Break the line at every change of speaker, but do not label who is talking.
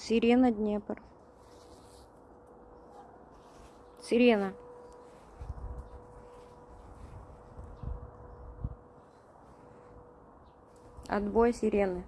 Сирена Днепр. Сирена. Отбой сирены.